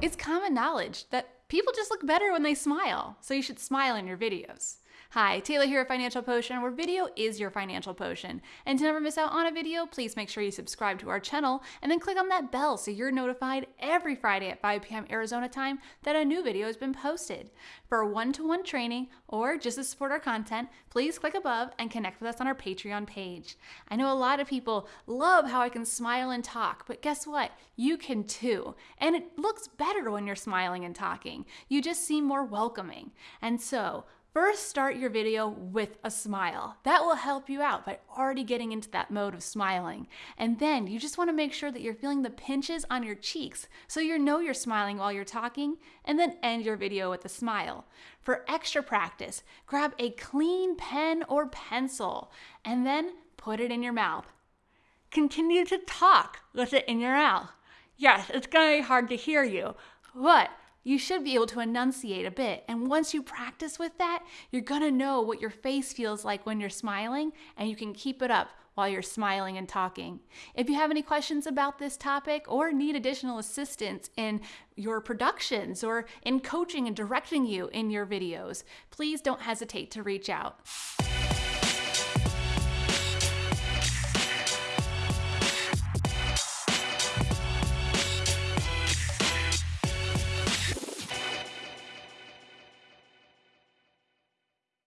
It's common knowledge that people just look better when they smile, so you should smile in your videos. Hi, Taylor here at Financial Potion, where video is your financial potion. And to never miss out on a video, please make sure you subscribe to our channel and then click on that bell so you're notified every Friday at 5 p.m. Arizona time that a new video has been posted. For one to one training or just to support our content, please click above and connect with us on our Patreon page. I know a lot of people love how I can smile and talk, but guess what? You can too. And it looks better when you're smiling and talking. You just seem more welcoming. And so, First, start your video with a smile. That will help you out by already getting into that mode of smiling. And then you just want to make sure that you're feeling the pinches on your cheeks so you know you're smiling while you're talking, and then end your video with a smile. For extra practice, grab a clean pen or pencil and then put it in your mouth. Continue to talk with it in your mouth. Yes, it's going to be hard to hear you, but you should be able to enunciate a bit. And once you practice with that, you're gonna know what your face feels like when you're smiling, and you can keep it up while you're smiling and talking. If you have any questions about this topic or need additional assistance in your productions or in coaching and directing you in your videos, please don't hesitate to reach out.